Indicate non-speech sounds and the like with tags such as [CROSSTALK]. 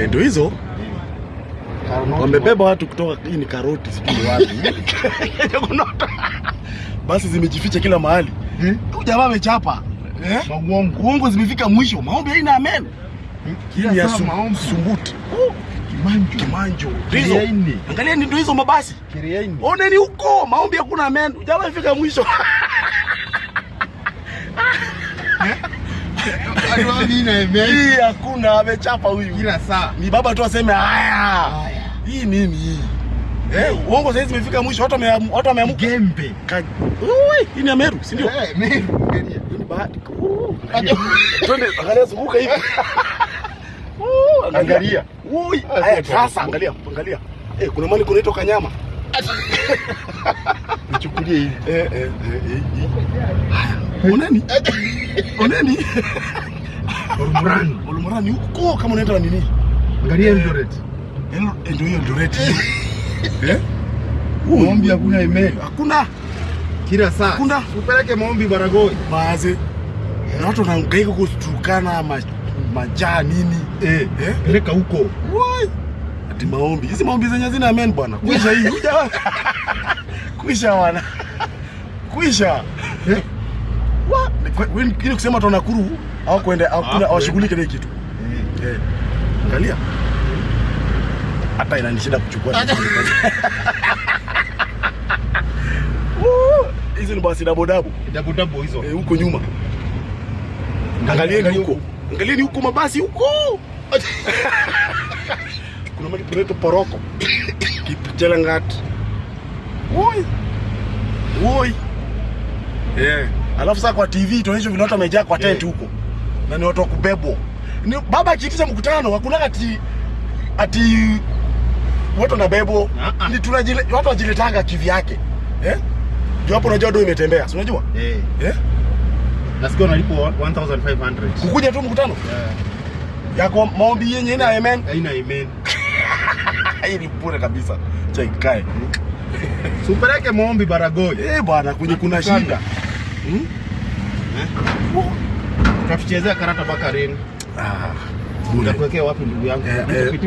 Eh, ndio hizo wamebeba watu kutoka hii ni karoti sijui wapi. [LAUGHS] Basi zimejificha kila mahali. Eh? Huyu jamaa amechapa. Eh? Uongo zimefika mwisho. Maombi haina amen. Hii ya. Sumbuti. Oh, Kimanjo. Kimanjo. Ni ndio hizo mabasi. Kiriaini. Oneni huko, maombi hakuna amen. Jamaa ifika mwisho. [LAUGHS] Hii hakuna amechapa huyu. Kila saa. Ni baba tu aseme haya. Haya. Hii nini hii? Eh, uongo sasa zimefika mwisho. Watu watu wameamka. Gembe. Hii ni Meru, si ndio? Eh, Meru. Hii ni bahati. Twende angalia zunguka hivi. [LAUGHS] Angalia. Ui, haya sasa. sasa angalia, angalia. Eh, kuna mali kunaitwa kanyama. [LAUGHS] Nichukulie hivi. Eh, eh, eh, eh. eh. Oneni. [LAUGHS] Oneni. Ormurani. Olumurani huko kama unaenda nini? Angalia Eldoret. Eh, Ndio hiyo Eldoret. Eh? Maombi hakuna email. Hakuna. Kila saa. Hakuna. Upeleke maombi Baragoi. Basi. Na watu wanahangaika kutukana ma, majaa nini. Eh. Eh? Peleka huko. Why? Ati maombi. Hizi maombi zenye zina amen bwana. Kuisha hii. [LAUGHS] Kuisha wana. Kuisha. Eh. Wa, ni kwe- wewe ili kusema tu Nakuru au kwenda au Ah, awashughulike na kitu. Eh. Eh. Angalia. Hata inanishinda kuchukua. Hizo [LAUGHS] Hizi ni basi dabo dabo. Double double hizo. Eh, huko nyuma. Angalieni Angalia huko. Angalieni huko mabasi huko. [LAUGHS] Kuna mali kunaitwa Poroko. Kipchelangat. Woi. Woi. Eh. Alafu sasa kwa TV tunaonyesha vile watu wamejaa kwa tent Eh. huko. Na ni watu wa kubebwa. Ni baba akiitisha mkutano hakuna ati ati watu wanabebwa. Ah, ah. Ni tunajile watu wajiletanga kivyake. Eh? Ndio hapo unajua ndio imetembea. Si unajua? Eh. Eh? Nasikia unalipwa 1500. Kukuja tu mkutano Yeah. yako maombi yenye ina amen. Haina amen. [LAUGHS] Hii ni pure kabisa. Cha ikae. Si upeleke maombi Baragoi. Eh bwana, kwenye kuna shida. Hmm? Tutakuchezea karata mpaka reni. Ah, bure. Nitakuwekea wapi ndugu yangu? Eh,